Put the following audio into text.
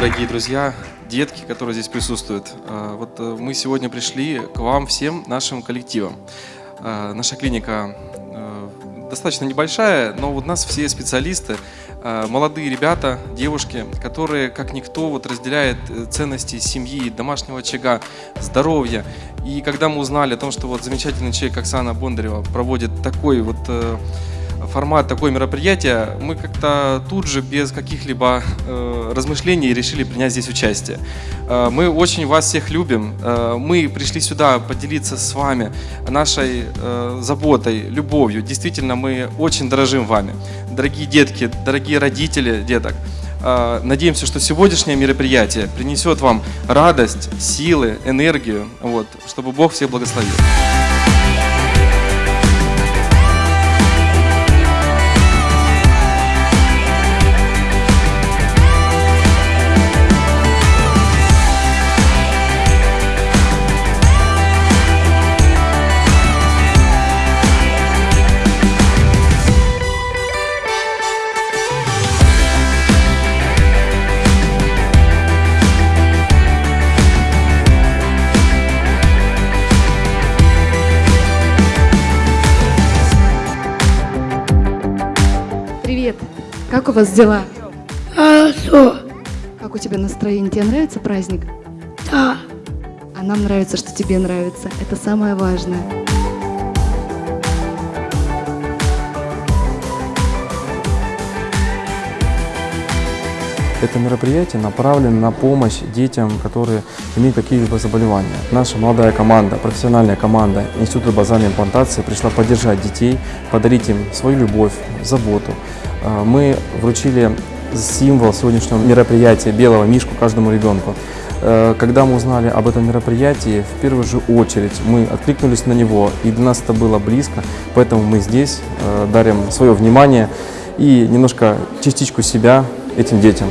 дорогие друзья, детки, которые здесь присутствуют. А, Вот э, мы сегодня пришли к вам всем нашим коллективам. А, Наша клиника э, достаточно небольшая, но вот нас все специалисты, а, молодые ребята, девушки, которые, как никто, вот разделяют э, ценности семьи, домашнего очага, здоровья. И когда мы узнали о том, что вот замечательный человек Оксана Бондарева проводит такой вот формат, такое мероприятие, мы как-то тут же без каких-либо э, размышлений решили принять здесь участие. Э, мы очень вас всех любим. Э, мы пришли сюда поделиться с вами нашей э, заботой, любовью. Действительно, мы очень дорожим вами. Дорогие детки, дорогие родители деток, э, Надеемся, что сегодняшнее мероприятие принесет вам радость, силы, энергию, вот, чтобы Бог всех благословил. Привет! Как у вас дела? Хорошо, Как у тебя настроение? Тебе нравится праздник? да, А нам нравится, что тебе нравится. Это самое важное. Это мероприятие направлено на помощь детям, которые имеют какие-либо заболевания. Наша молодая команда, профессиональная команда Института базальной имплантации пришла поддержать детей, подарить им свою любовь, заботу. Э, Мы вручили символ сегодняшнего мероприятия белого мишку каждому ребенку. Э, Когда мы узнали об этом мероприятии, в первую же очередь мы откликнулись на него, и для нас это было близко, поэтому мы здесь э, дарим свое внимание и немножко частичку себя этим детям.